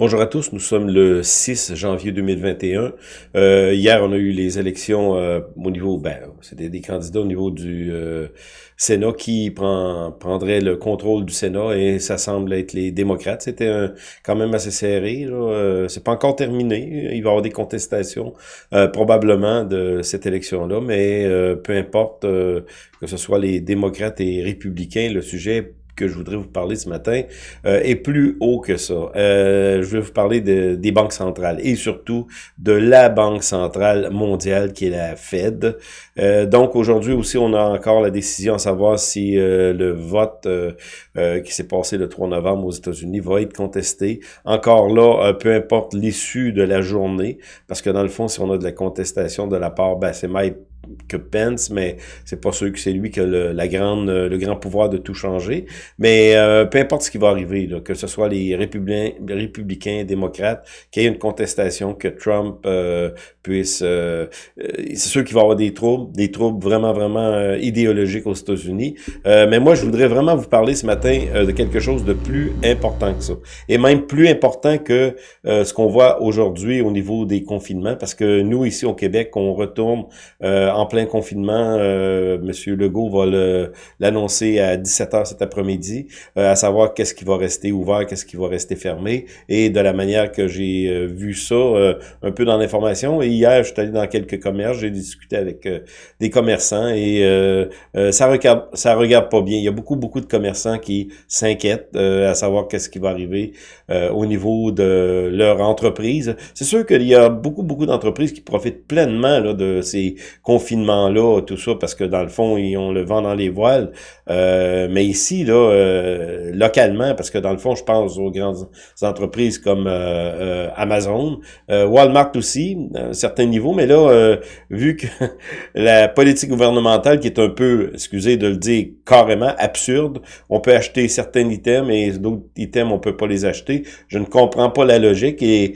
Bonjour à tous, nous sommes le 6 janvier 2021. Euh, hier, on a eu les élections euh, au niveau, ben, c'était des candidats au niveau du euh, Sénat qui prend, prendrait le contrôle du Sénat et ça semble être les démocrates. C'était quand même assez serré. Euh, c'est pas encore terminé. Il va y avoir des contestations probablement de cette élection-là, mais peu importe que ce soit les démocrates et républicains, le sujet que je voudrais vous parler ce matin euh, est plus haut que ça. Euh, je vais vous parler de, des banques centrales et surtout de la banque centrale mondiale qui est la Fed. Euh, donc aujourd'hui aussi, on a encore la décision à savoir si euh, le vote euh, qui s'est passé le 3 novembre aux États-Unis va être contesté. Encore là, peu importe l'issue de la journée, parce que dans le fond, si on a de la contestation de la part, ben, c'est que Pence, mais c'est pas sûr que c'est lui qui a le, la grande, le grand pouvoir de tout changer. Mais euh, peu importe ce qui va arriver, là, que ce soit les républicains, républicains, démocrates, qu'il y ait une contestation, que Trump euh, puisse... Euh, c'est sûr qu'il va avoir des troubles, des troubles vraiment, vraiment idéologiques aux États-Unis. mais moi, je voudrais vraiment vous parler ce matin de quelque chose de plus important que ça. Et même plus important que ce qu'on voit aujourd'hui au niveau des confinements, parce que nous, ici au Québec, on retourne en plein confinement. Euh, Monsieur Legault va l'annoncer à 17h cet après-midi, euh, à savoir qu'est-ce qui va rester ouvert, qu'est-ce qui va rester fermé. Et de la manière que j'ai euh, vu ça un peu dans l'information. Hier, je suis allé dans quelques commerces, j'ai discuté avec des commerçants et ça regarde ça regarde pas bien. Il y a beaucoup, beaucoup de commerçants qui s'inquiètent à savoir qu'est-ce qui va arriver au niveau de leur entreprise. C'est sûr qu'il y a beaucoup, beaucoup d'entreprises qui profitent pleinement là, de ces confinement-là, tout ça, parce que dans le fond, ils ont le vent dans les voiles. Euh, mais ici, là, euh, localement, parce que dans le fond, je pense aux grandes entreprises comme euh, Amazon, Walmart aussi, à un certain niveau, mais là, vu que la politique gouvernementale qui est un peu, excusez de le dire, carrément absurde, on peut acheter certains items et d'autres items, on peut pas les acheter. Je ne comprends pas la logique et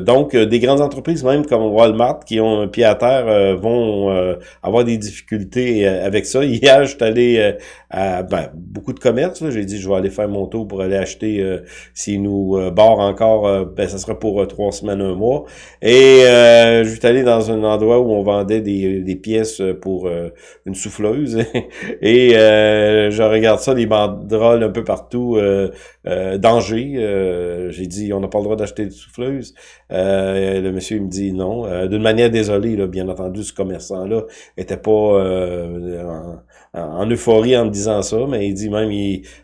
donc, des grandes entreprises, même comme Walmart, qui ont un pied à terre, euh, vont euh, avoir des difficultés euh, avec ça. Hier, je suis allé à ben, beaucoup de commerces. J'ai dit, je vais aller faire mon tour pour aller acheter, s'ils nous barrent encore, ben, ça sera pour trois semaines, un mois. Et je suis allé dans un endroit où on vendait des, des pièces pour une souffleuse. Et je regarde ça, les banderoles un peu partout. Danger. J'ai dit, on n'a pas le droit d'acheter des souffleuses. le monsieur me dit non. D'une manière désolée, là, bien entendu, ce commerçant-là était pas euh, en, euphorie en me disant ça, mais il dit même,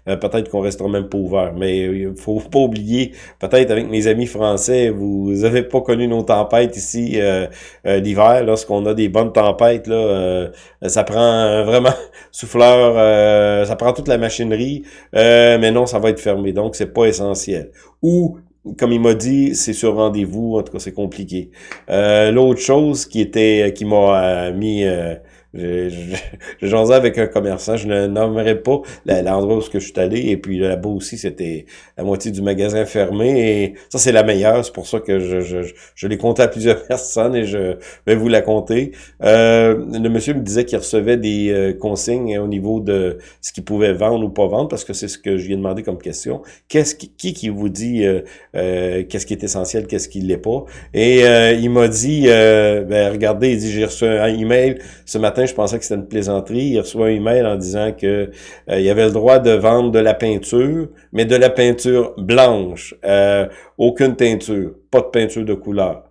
euh, peut-être qu'on restera même pas ouvert. Mais il faut pas oublier, peut-être avec mes amis français, vous avez pas connu nos tempêtes ici euh, l'hiver. Lorsqu'on a des bonnes tempêtes, là, ça prend vraiment souffleur, ça prend toute la machinerie, mais non, ça va être fermé, donc c'est pas essentiel. Ou comme il m'a dit, c'est sur rendez-vous. En tout cas, c'est compliqué. Euh, L'autre chose qui était, qui m'a euh, mis euh, je jasais avec un commerçant, je ne nommerai pas l'endroit où je suis allé, et puis là-bas aussi, c'était la moitié du magasin fermé, et ça, c'est la meilleure, c'est pour ça que je, je, je l'ai compté à plusieurs personnes, et je vais vous la compter. Euh, le monsieur me disait qu'il recevait des euh, consignes au niveau de ce qu'il pouvait vendre ou pas vendre, parce que c'est ce que je lui ai demandé comme question. Qu'est-ce qui, qui, vous dit euh, euh, qu'est-ce qui est essentiel, qu'est-ce qui l'est pas? Et il m'a dit, ben, regardez, il dit, j'ai reçu un email ce matin je pensais que c'était une plaisanterie. Il reçoit un email en disant que euh, il avait le droit de vendre de la peinture, mais de la peinture blanche. Euh, aucune teinture, pas de peinture de couleur.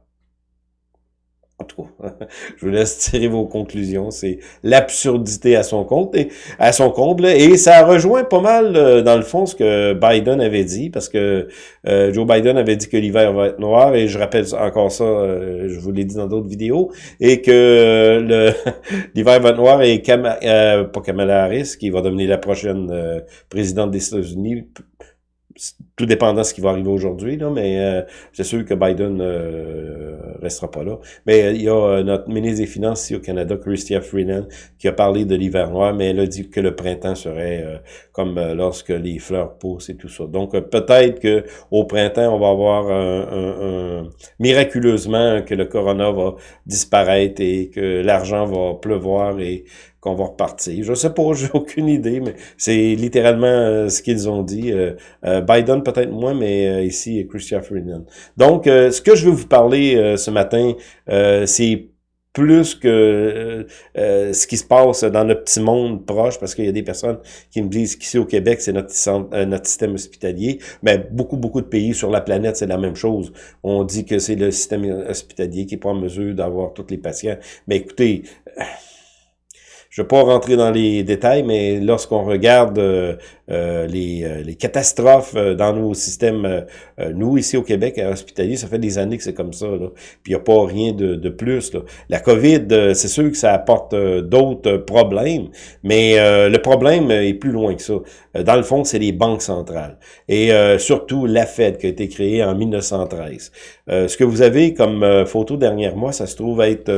Je vous laisse tirer vos conclusions. C'est l'absurdité à son compte et à son comble. Et ça rejoint pas mal, euh, dans le fond, ce que Biden avait dit, parce que euh, Joe Biden avait dit que l'hiver va être noir, et je rappelle encore ça, euh, je vous l'ai dit dans d'autres vidéos, et que l'hiver va être noir et pas Kamala Harris, qui va devenir la prochaine présidente des États-Unis, tout dépendant de ce qui va arriver aujourd'hui, là, mais euh, c'est sûr que Biden euh, restera pas là. Mais euh, il y a euh, notre ministre des Finances ici au Canada, Chrystia Freeland, qui a parlé de l'hiver noir, mais elle a dit que le printemps serait comme lorsque les fleurs poussent et tout ça. Donc peut-être que au printemps, on va avoir un, un, miraculeusement que le corona va disparaître et que l'argent va pleuvoir et qu'on va repartir. Je sais pas, j'ai aucune idée, mais c'est littéralement ce qu'ils ont dit. Biden peut-être moins, mais ici, Christian Freeman. Donc, ce que je veux vous parler ce matin, c'est plus que euh, euh, ce qui se passe dans notre petit monde proche, parce qu'il y a des personnes qui me disent qu'ici au Québec, c'est notre, euh, système hospitalier, mais beaucoup, beaucoup de pays sur la planète, c'est la même chose. On dit que c'est le système hospitalier qui est en mesure d'avoir tous les patients. Mais écoutez, je ne vais pas rentrer dans les détails, mais lorsqu'on regarde euh, les, euh, les, catastrophes euh, dans nos systèmes, nous, ici au Québec, à Hospitalier, ça fait des années que c'est comme ça. Là. Puis il n'y a pas rien de, de plus. Là. La COVID, c'est sûr que ça apporte d'autres problèmes, mais le problème est plus loin que ça. Dans le fond, c'est les banques centrales. Et surtout la Fed qui a été créée en 1913. ce que vous avez comme photo derrière moi, ça se trouve être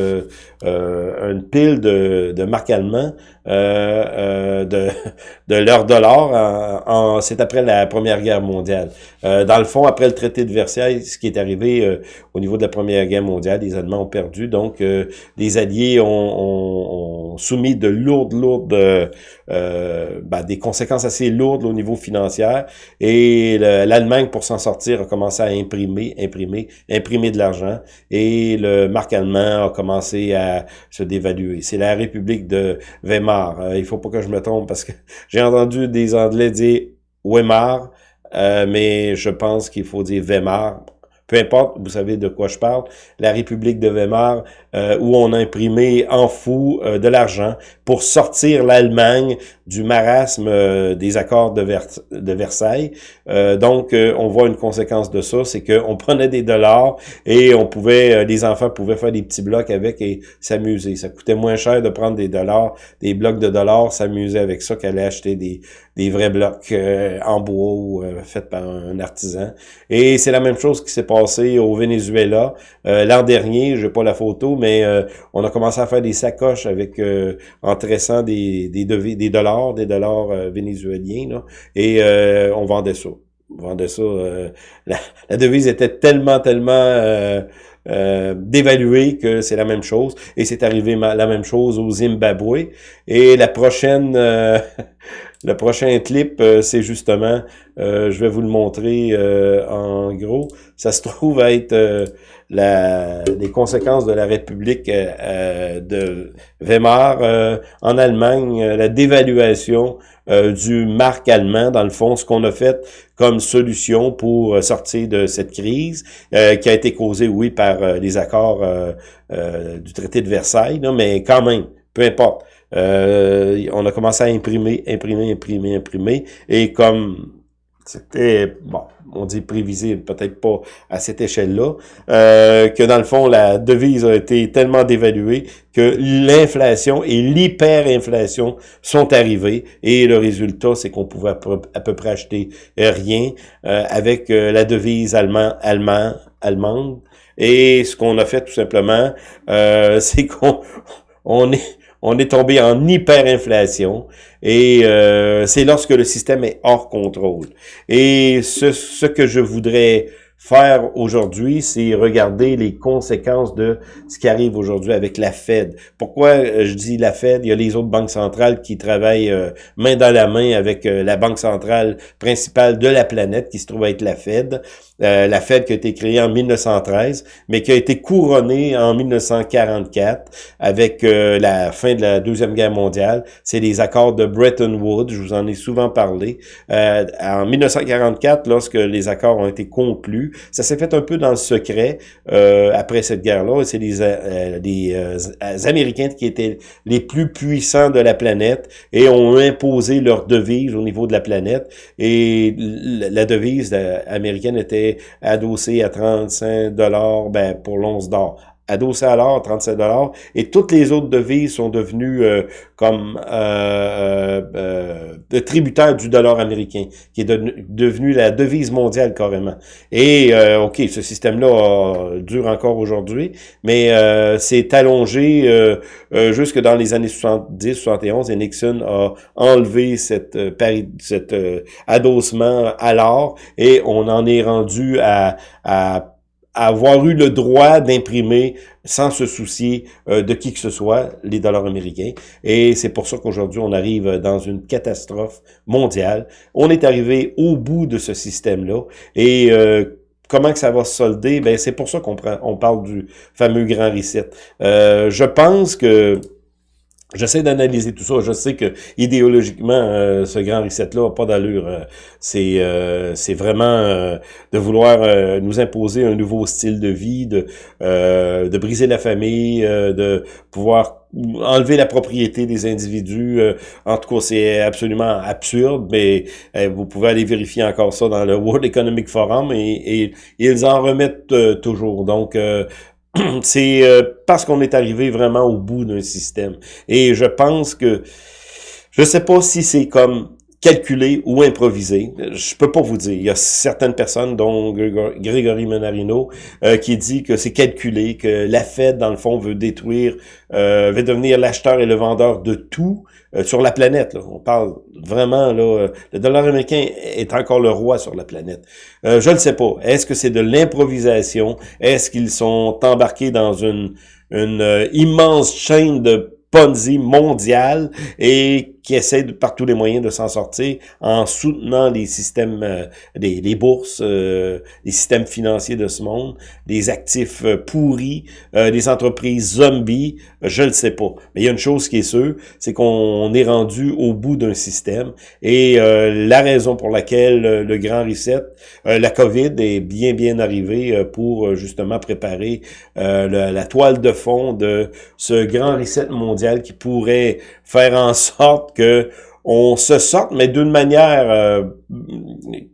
une pile de, de marques allemands de, de leur dollar c'est après la Première Guerre mondiale. Euh, dans le fond, après le traité de Versailles, ce qui est arrivé euh, au niveau de la Première Guerre mondiale, les Allemands ont perdu, donc euh, les Alliés ont, soumis de lourdes, lourdes, ben, des conséquences assez lourdes au niveau financier, et l'Allemagne, pour s'en sortir, a commencé à imprimer, imprimer, imprimer de l'argent, et le marque allemand a commencé à se dévaluer. C'est la République de Weimar. il faut pas que je me trompe parce que j'ai entendu des Anglais dire Weimar, euh, mais je pense qu'il faut dire Weimar. Peu importe, vous savez de quoi je parle. La République de Weimar, euh, où on a imprimé en fou euh, de l'argent pour sortir l'Allemagne du marasme euh, des accords de, Versailles. donc, on voit une conséquence de ça, c'est qu'on prenait des dollars et on pouvait, les enfants pouvaient faire des petits blocs avec et s'amuser. Ça coûtait moins cher de prendre des dollars, des blocs de dollars, s'amuser avec ça qu'aller acheter des, des vrais blocs en bois ou faits par un artisan. Et c'est la même chose qui s'est au Venezuela l'an dernier. J'ai pas la photo, mais euh, on a commencé à faire des sacoches avec euh, en tressant des, des, des dollars, des dollars euh, vénézuéliens, et on vendait ça. On vendait ça. La, devise était tellement, tellement dévaluée que c'est la même chose. Et c'est arrivé la même chose au Zimbabwe. Et la prochaine... Le prochain clip, c'est justement, je vais vous le montrer en gros, ça se trouve être la, les conséquences de la République euh, euh, de Weimar euh, en Allemagne, la dévaluation du marque allemand, dans le fond, ce qu'on a fait comme solution pour sortir de cette crise, qui a été causée, oui, par les accords du traité de Versailles, mais quand même, peu importe. On a commencé à imprimer, imprimer, imprimer, imprimer, et comme c'était, bon, on dit prévisible, peut-être pas à cette échelle-là, euh, que dans le fond, la devise a été tellement dévaluée que l'inflation et l'hyperinflation sont arrivées et le résultat, c'est qu'on pouvait à peu, près acheter rien euh, avec euh, la devise allemand, allemand, allemande. Et ce qu'on a fait tout simplement, c'est qu'on on est on est tombé en hyperinflation et euh, c'est lorsque le système est hors contrôle. Et ce, que je voudrais faire aujourd'hui, c'est regarder les conséquences de ce qui arrive aujourd'hui avec la Fed. Pourquoi euh, je dis la Fed? Il y a les autres banques centrales qui travaillent euh, main dans la main avec la banque centrale principale de la planète, qui se trouve être la Fed. La Fed qui a été créée en 1913, mais qui a été couronnée en 1944 avec la fin de la Deuxième Guerre mondiale. C'est les accords de Bretton Woods, je vous en ai souvent parlé. en 1944, lorsque les accords ont été conclus, ça s'est fait un peu dans le secret euh, après cette guerre-là. C'est les, euh, euh, Américains qui étaient les plus puissants de la planète et ont imposé leur devise au niveau de la planète. Et la devise américaine était adossée à 35 dollars ben, pour l'once d'or adossé à l'or, 37 dollars, et toutes les autres devises sont devenues euh, comme euh, euh, euh tributaires du dollar américain, qui est devenu la devise mondiale carrément. Et euh, ok, ce système-là dure encore aujourd'hui, mais c'est allongé jusque dans les années 70-71, et Nixon a enlevé cette, cet adossement à l'or, et on en est rendu à, à avoir eu le droit d'imprimer sans se soucier euh, de qui que ce soit les dollars américains. Et c'est pour ça qu'aujourd'hui, on arrive dans une catastrophe mondiale. On est arrivé au bout de ce système-là. Et euh, comment que ça va se solder? Ben, c'est pour ça qu'on on parle du fameux grand reset. Euh, je pense que J'essaie d'analyser tout ça. Je sais que idéologiquement, euh, ce grand reset-là n'a pas d'allure. Euh, c'est euh, c'est vraiment de vouloir nous imposer un nouveau style de vie, de de briser la famille, de pouvoir enlever la propriété des individus. en tout cas, c'est absolument absurde, mais vous pouvez aller vérifier encore ça dans le World Economic Forum et, et ils en remettent toujours. Donc, c'est euh, parce qu'on est arrivé vraiment au bout d'un système. Et je pense que, je sais pas si c'est comme calculé ou improvisé. Je peux pas vous dire. Il y a certaines personnes, dont Grégory Menarino, euh, qui dit que c'est calculé, que la Fed, dans le fond, veut détruire, euh, veut devenir l'acheteur et le vendeur de tout euh, sur la planète. On parle vraiment, là, le dollar américain est encore le roi sur la planète. je ne sais pas. Est-ce que c'est de l'improvisation? Est-ce qu'ils sont embarqués dans une, une immense chaîne de Ponzi mondiale et qui essaie de, par tous les moyens de s'en sortir en soutenant les systèmes, euh, les, bourses, euh, les systèmes financiers de ce monde, les actifs euh, pourris, les entreprises zombies, je ne sais pas. Mais il y a une chose qui est sûre, c'est qu'on est rendu au bout d'un système et la raison pour laquelle le grand reset, la COVID est bien bien arrivée pour justement préparer la toile de fond de ce grand reset mondial qui pourrait faire en sorte que on se sorte, mais d'une manière euh,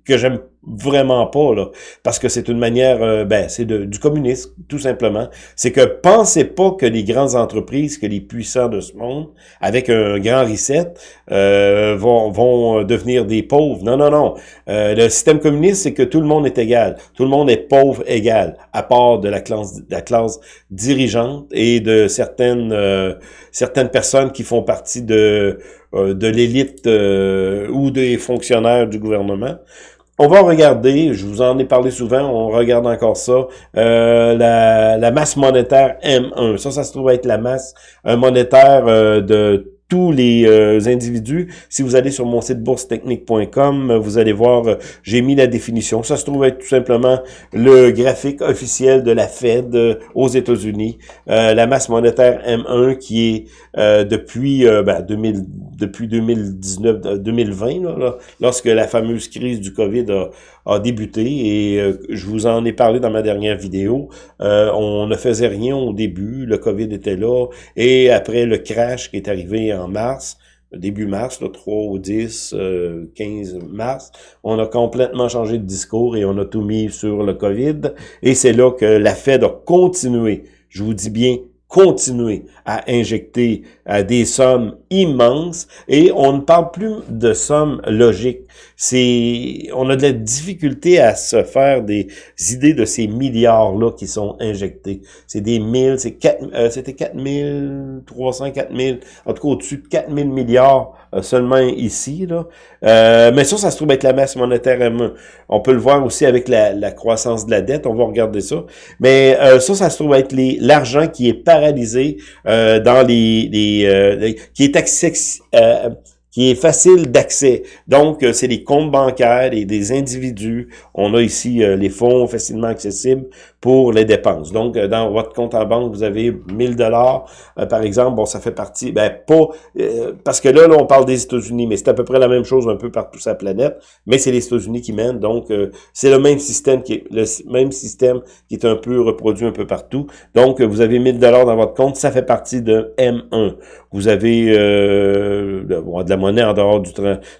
que j'aime vraiment pas, là, parce que c'est une manière, euh, ben, c'est du communisme, tout simplement. C'est que pensez pas que les grandes entreprises, que les puissants de ce monde, avec un grand reset, euh, vont, vont devenir des pauvres. Non, non, non. le système communiste, c'est que tout le monde est égal. Tout le monde est pauvre égal, à part de la classe, la classe dirigeante et de certaines, certaines personnes qui font partie de euh, de l'élite euh, ou des fonctionnaires du gouvernement. On va regarder, je vous en ai parlé souvent, on regarde encore ça, euh, la, la, masse monétaire M1. Ça, ça se trouve être la masse monétaire de tous les euh, individus. Si vous allez sur mon site boursetechnique.com, vous allez voir, euh, j'ai mis la définition. Ça se trouve être tout simplement le graphique officiel de la Fed euh, aux États-Unis. la masse monétaire M1 qui est depuis ben, 2000, depuis 2019, 2020, là, lorsque la fameuse crise du COVID a, a débuté et euh, je vous en ai parlé dans ma dernière vidéo. Euh, on ne faisait rien au début, le COVID était là et après le crash qui est arrivé en mars, début mars, le 3 au 10, 15 mars, on a complètement changé de discours et on a tout mis sur le COVID. Et c'est là que la Fed a continué, je vous dis bien continuer à injecter euh, des sommes immenses et on ne parle plus de sommes logiques. C'est, on a de la difficulté à se faire des idées de ces milliards-là qui sont injectés. C'est des mille, c'est quatre, euh, c'était 4300, 4000, en tout cas au-dessus de 4000 milliards seulement ici, là. Euh, mais ça, ça se trouve être la masse monétaire M1. On peut le voir aussi avec la, croissance de la dette, on va regarder ça. Mais euh, ça, ça se trouve être l'argent qui est paralysé dans les, les qui est accès, qui est facile d'accès. Donc, euh, c'est des comptes bancaires et des individus. On a ici euh, les fonds facilement accessibles pour les dépenses. Donc, euh, dans votre compte en banque, vous avez 1000 dollars, par exemple. Bon, ça fait partie, ben pas, parce que là, là, on parle des États-Unis, mais c'est à peu près la même chose un peu partout sur la planète, mais c'est les États-Unis qui mènent. Donc, c'est le même système qui est le même système qui est un peu reproduit un peu partout. Donc, vous avez 1000 dollars dans votre compte, ça fait partie de M1. Vous avez de la monnaie en dehors du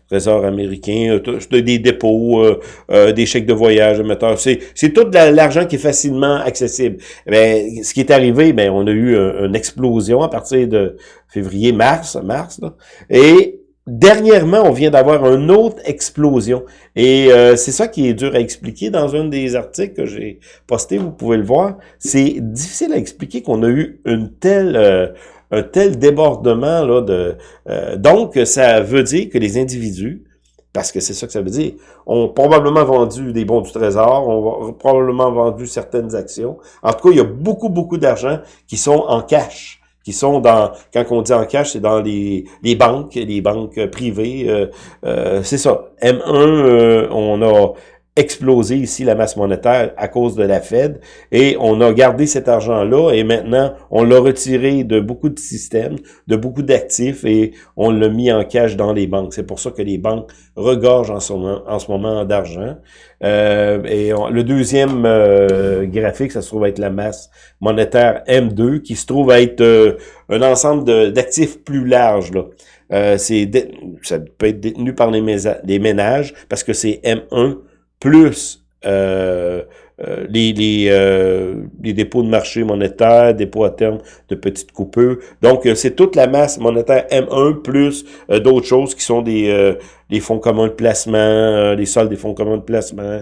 trésor américain, euh, des dépôts, euh, euh, des chèques de voyage, c'est c'est tout l'argent qui est facilement accessible. Mais ce qui est arrivé, ben on a eu une explosion à partir de février, mars, mars, et Dernièrement, on vient d'avoir une autre explosion. Et c'est ça qui est dur à expliquer dans un des articles que j'ai posté, vous pouvez le voir. C'est difficile à expliquer qu'on a eu une telle un tel débordement là de euh, donc ça veut dire que les individus parce que c'est ça que ça veut dire. On a probablement vendu des bons du trésor, on probablement vendu certaines actions. En tout cas, il y a beaucoup, beaucoup d'argent qui sont en cash qui sont dans, quand on dit en cash, c'est dans les, les banques, les banques privées. Euh, euh, c'est ça. M1, euh, on a explosé ici la masse monétaire à cause de la Fed et on a gardé cet argent-là et maintenant on l'a retiré de beaucoup de systèmes, de beaucoup d'actifs et on l'a mis en cash dans les banques. C'est pour ça que les banques regorgent en ce moment, en ce moment d'argent. Euh, et le deuxième euh, graphique, ça se trouve être la masse monétaire M2 qui se trouve être euh, un ensemble d'actifs plus large. Là. Euh, ça peut être détenu par les, les ménages parce que c'est M1 plus euh, euh, euh, les, dépôts de marché monétaire, dépôts à terme de petites coupures. Donc, c'est toute la masse monétaire M1 plus d'autres choses qui sont des, des fonds communs de placement, les soldes des fonds communs de placement.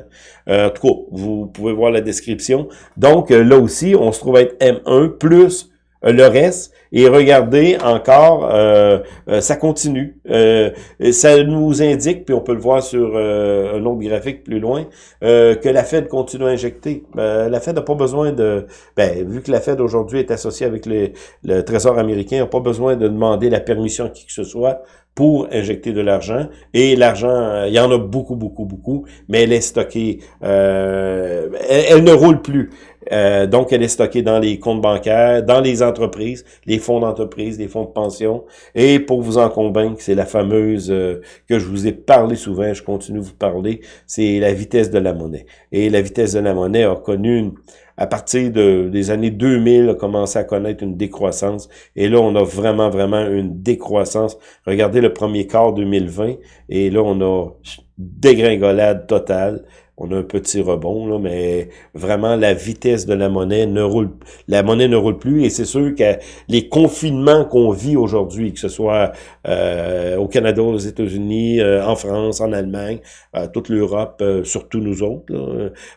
en tout cas, vous pouvez voir la description. Donc, là aussi, on se trouve être M1 plus le reste. Et regardez encore, euh, euh, ça continue. Euh, ça nous indique, puis on peut le voir sur un autre graphique plus loin, que la Fed continue à injecter. la Fed n'a pas besoin de... Ben, vu que la Fed aujourd'hui est associée avec le Trésor américain, n'a pas besoin de demander la permission à qui que ce soit pour injecter de l'argent. Et l'argent, il y en a beaucoup, beaucoup, beaucoup, mais elle est stockée, euh, elle, ne roule plus. Euh, donc, elle est stockée dans les comptes bancaires, dans les entreprises, les fonds d'entreprise, les fonds de pension. Et pour vous en convaincre, c'est la fameuse euh, que je vous ai parlé souvent, je continue de vous parler, c'est la vitesse de la monnaie. Et la vitesse de la monnaie a connu une, à partir de, des années 2000, a commencé à connaître une décroissance. Et là, on a vraiment, vraiment une décroissance. Regardez le premier quart 2020, et là, on a dégringolade totale on a un petit rebond, là, mais vraiment la vitesse de la monnaie ne roule, la monnaie ne roule plus et c'est sûr que les confinements qu'on vit aujourd'hui, que ce soit euh, au Canada, aux États-Unis, euh, en France, en Allemagne, euh, toute l'Europe, surtout nous autres,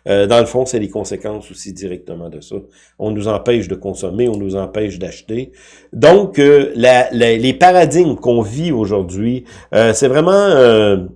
dans le fond, c'est les conséquences aussi directement de ça. On nous empêche de consommer, on nous empêche d'acheter. Donc, les paradigmes qu'on vit aujourd'hui, c'est vraiment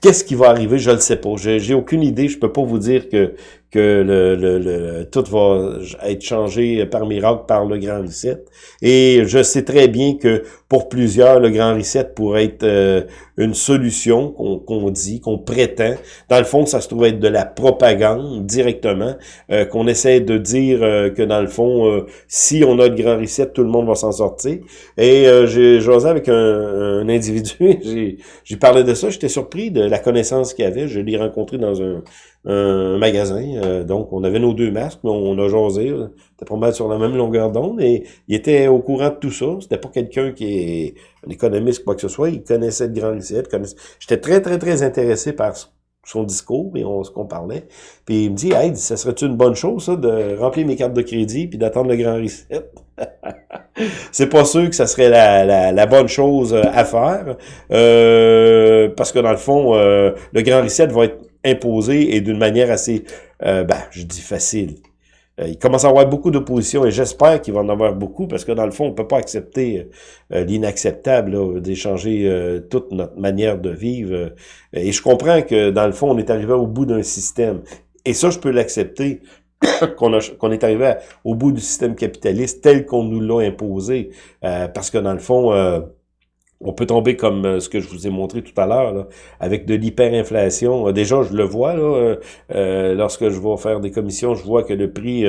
Qu'est-ce qui va arriver? Je le sais pas. J'ai aucune idée. Je peux pas vous dire que que le, le, tout va être changé par miracle par le Grand Reset. Et je sais très bien que pour plusieurs, le Grand Reset pourrait être euh, une solution qu'on dit, qu'on prétend. Dans le fond, ça se trouve être de la propagande directement, euh, qu'on essaie de dire euh, que dans le fond, si on a le Grand Reset, tout le monde va s'en sortir. Et j'ai jasé avec un, un individu, j'ai parlé de ça, j'étais surpris de la connaissance qu'il avait. Je l'ai rencontré dans un un magasin. Euh, donc, on avait nos deux masques, mais on a jasé. C'était pas mal sur la même longueur d'onde. Et il était au courant de tout ça. C'était pas quelqu'un qui est un économiste, quoi que ce soit. Il connaissait le Grand Reset. J'étais très, très, très intéressé par son discours et on, ce qu'on parlait. Puis il me dit, hey, ça serait une bonne chose, ça, de remplir mes cartes de crédit puis d'attendre le Grand Reset? c'est pas sûr que ça serait la, la, bonne chose à faire. Euh, parce que dans le fond, euh, le Grand Reset va être imposé et d'une manière assez, euh, ben, je dis facile. Euh, il commence à avoir beaucoup d'opposition et j'espère qu'il va en avoir beaucoup parce que dans le fond, on peut pas accepter euh, l'inacceptable, d'échanger toute notre manière de vivre. et je comprends que dans le fond, on est arrivé au bout d'un système. Et ça, je peux l'accepter qu'on qu'on est arrivé au bout du système capitaliste tel qu'on nous l'a imposé. parce que dans le fond, on peut tomber comme euh, ce que je vous ai montré tout à l'heure, avec de l'hyperinflation. Euh, déjà, je le vois, euh, lorsque je vais faire des commissions, je vois que le prix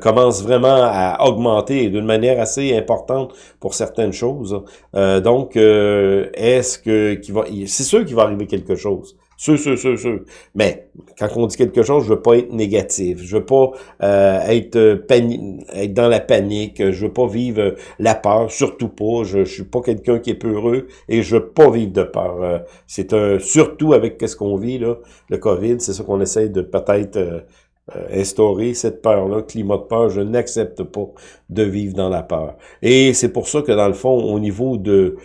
commence vraiment à augmenter d'une manière assez importante pour certaines choses. donc, est-ce que... C'est sûr qu'il va arriver quelque chose. Sûr, sûr, sûr, sûr. Mais quand on dit quelque chose, je veux pas être négatif. Je veux pas euh, être, euh, être dans la panique. Je veux pas vivre la peur, surtout pas. Je, je suis pas quelqu'un qui est peureux et je veux pas vivre de peur. Euh, c'est un surtout avec qu'est-ce qu'on vit là, le Covid. C'est ça qu'on essaie de peut-être instaurer cette peur-là, climat de peur. Je n'accepte pas de vivre dans la peur. Et c'est pour ça que dans le fond, au niveau de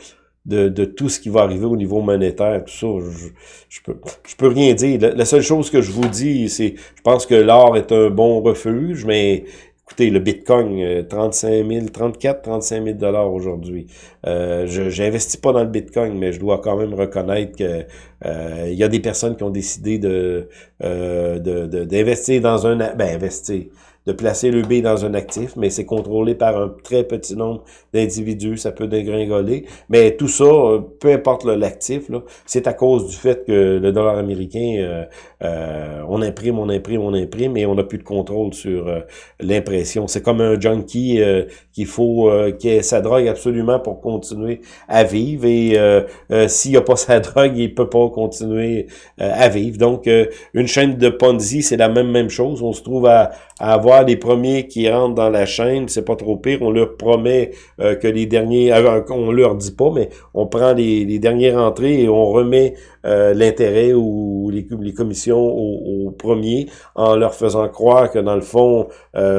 de, tout ce qui va arriver au niveau monétaire, tout ça, je, je peux je peux rien dire. La, seule chose que je vous dis, c'est je pense que l'or est un bon refuge, mais Écoutez, le Bitcoin, 35 000, 34, 35 000 dollars aujourd'hui. Euh, je n'investis pas dans le Bitcoin, mais je dois quand même reconnaître que euh, y a des personnes qui ont décidé de euh, d'investir dans un ben investir de placer le B dans un actif, mais c'est contrôlé par un très petit nombre d'individus, ça peut dégringoler. Mais tout ça, euh, peu importe l'actif, c'est à cause du fait que le dollar américain, euh, euh, on imprime, on imprime, on imprime, et on n'a plus de contrôle sur l'impression. C'est comme un junkie qu'il faut qui ait sa drogue absolument pour continuer à vivre, et s'il n'a pas sa drogue, il peut pas continuer à vivre. Donc, une chaîne de Ponzi, c'est la même même chose. On se trouve à avoir les premiers qui rentrent dans la chaîne, c'est pas trop pire. On leur promet euh, que les derniers, euh, on leur dit pas, mais on prend les, dernières entrées et on remet euh, l'intérêt ou les, les commissions aux, premiers en leur faisant croire que dans le fond,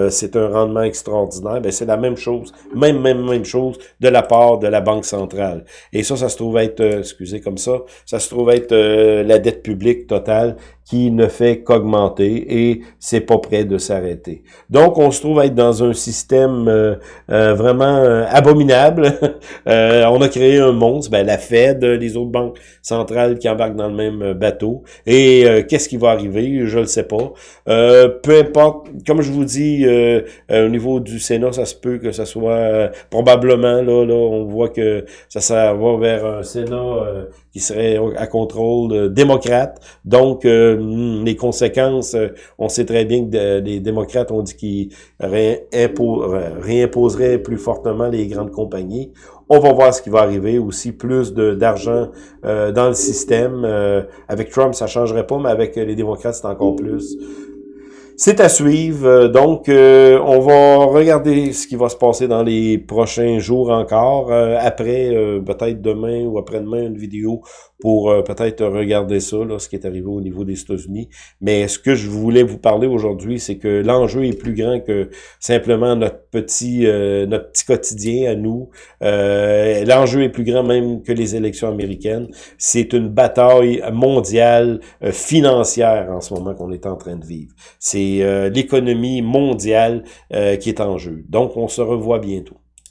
c'est un rendement extraordinaire. Ben, c'est la même chose, même, même, même chose de la part de la Banque centrale. Et ça, ça se trouve être, excusez comme ça, ça se trouve être la dette publique totale qui ne fait qu'augmenter et c'est pas prêt de s'arrêter. Donc, on se trouve être dans un système euh, euh, vraiment euh, abominable. on a créé un monstre, ben, la Fed, les autres banques centrales qui embarquent dans le même bateau. Et qu'est-ce qui va arriver? Je ne le sais pas. peu importe, comme je vous dis, au niveau du Sénat, ça se peut que ça soit probablement, là, là, on voit que ça, ça va vers un Sénat qui serait à contrôle démocrate. Donc, Hmm, les conséquences, euh, on sait très bien que les démocrates ont dit qu'ils réimposeraient plus fortement les grandes compagnies. On va voir ce qui va arriver. Aussi, plus d'argent euh, dans le système. Euh, avec Trump, ça changerait pas, mais avec les démocrates, c'est encore plus. C'est à suivre. Euh, donc, euh, on va regarder ce qui va se passer dans les prochains jours encore. Euh, après, peut-être demain ou après-demain, une vidéo pour peut-être regarder ça, là, ce qui est arrivé au niveau des États-Unis. Mais ce que je voulais vous parler aujourd'hui, c'est que l'enjeu est plus grand que simplement notre petit notre petit quotidien à nous. l'enjeu est plus grand même que les élections américaines. C'est une bataille mondiale financière en ce moment qu'on est en train de vivre. C'est euh, l'économie mondiale euh, qui est en jeu. Donc, on se revoit bientôt.